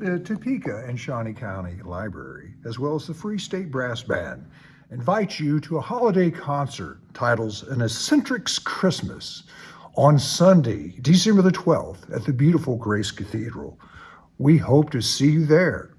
The Topeka and Shawnee County Library, as well as the Free State Brass Band, invite you to a holiday concert titled An Eccentric's Christmas on Sunday, December the 12th at the beautiful Grace Cathedral. We hope to see you there.